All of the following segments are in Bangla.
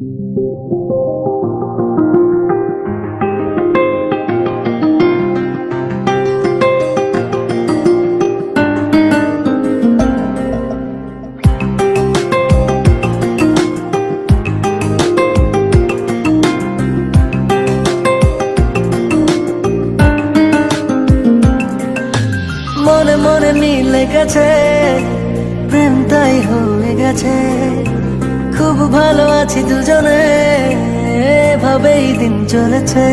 মনে মিলে গেছে প্রেম তাই হয়ে গেছে। খুব ভালো আছি দুজনে, এভাবেই দিন চলেছে।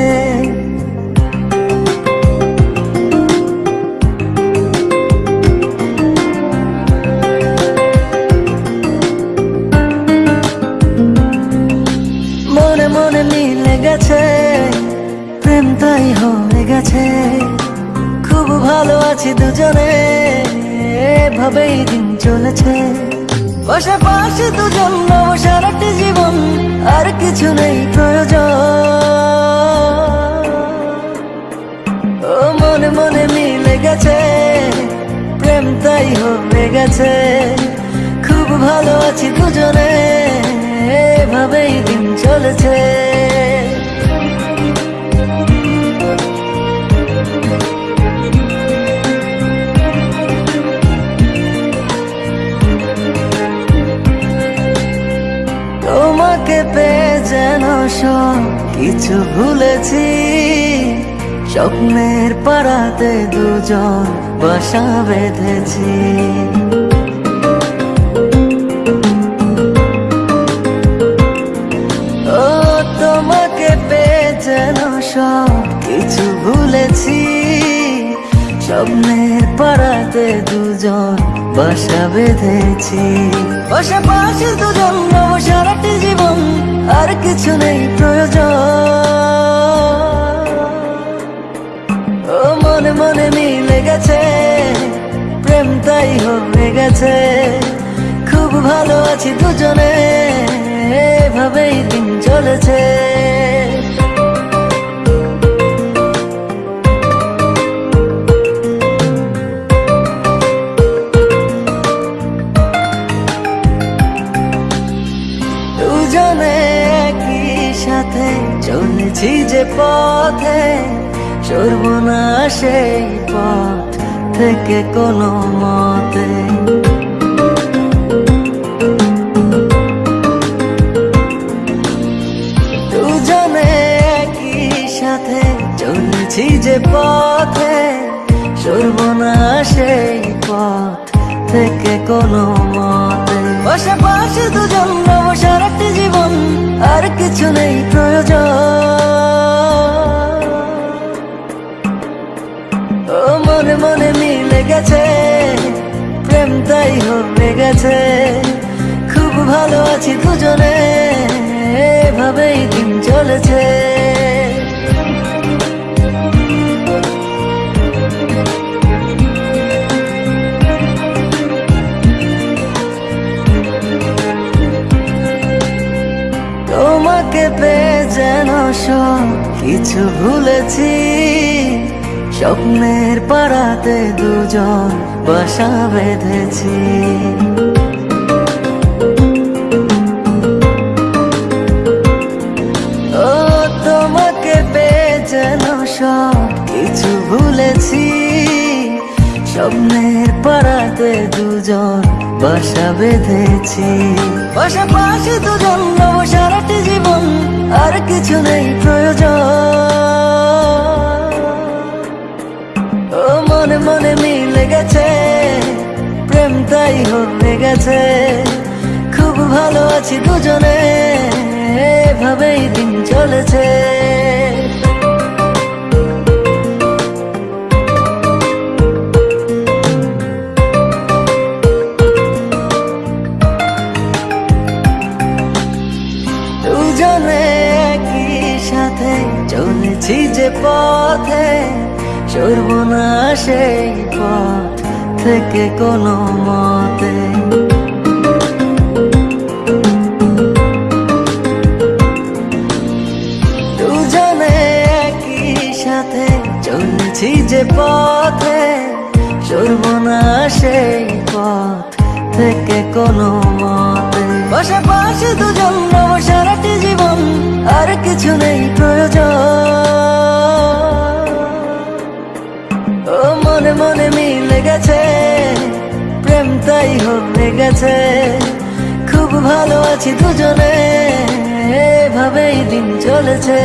মনে মনে মিলে গেছে, প্রেম তাই হয়ে গেছে। খুব ভালো আছি দুজনে, এভাবেই দিন চলেছে। পাশাপাশি দুজন নব সারাটি জীবন আর কিছু নেই প্রয়োজন। ও, মনে মনে মিলে গেছে, প্রেম তাই হয়ে গেছে। খুব ভালো আছি দুজনে, এভাবেই দিন চলেছে। সব কিছু ভুলেছি। স্বপ্নের পাড়াতে দুজন বাসা বেঁধেছি। ও, তোমাকে পেয়ে যেন সব কিছু ভুলেছি। স্বপ্নের পাড়াতে দুজন বাসা বেঁধেছি। পাশাপাশি দুজন নব সারাটি জীবন আর কিছু নেই প্রয়োজন। ও মনে মনে মিলে গেছে, প্রেম তাই হয়ে গেছে। খুব ভালো আছি দুজনে, এভাবেই দিন চলেছে। চলেছি যে পথে সরব না সেই পথ থেকে কোনো মতে। দুজনে একই সাথে চলেছি যে পথে সরব না সেই পথ থেকে কোনো মতে। পাশাপাশি দুজন নব সারাটি জীবন, আর কিছু নেই প্রয়োজন। আছি দুজনে, এভাবেই দিন চলেছে। তোমাকে পেয়ে যেন সব কিছু ভুলেছি, স্বপ্নের পাড়াতে দুজন বাসা বেঁধেছি। স্বপ্নের পাড়াতে দুজন বাসা বেঁধেছি। পাশাপাশি দুজন সারাটি জীবন, আর কিছু নেই প্রয়োজন। ও মনে মনে মিলে গেছে, প্রেম তাই হয়ে গেছে। খুব ভালো আছি দুজনে, এভাবেই দিন চলেছে। চলেছি যে পথে সরব না সেই পথ থেকে কোনো মতে। দুজনে একই সাথে চলেছি যে পথে সরব না সেই পথ থেকে কোনো মতে। বসে পাশে দুজন নব আর কিছু নেই প্রয়োজন। ও, মনে মনে মিলে গেছে প্রেম তাই হয়ে গেছে খুব ভালো আছি দুজনে, এভাবেই দিন চলেছে।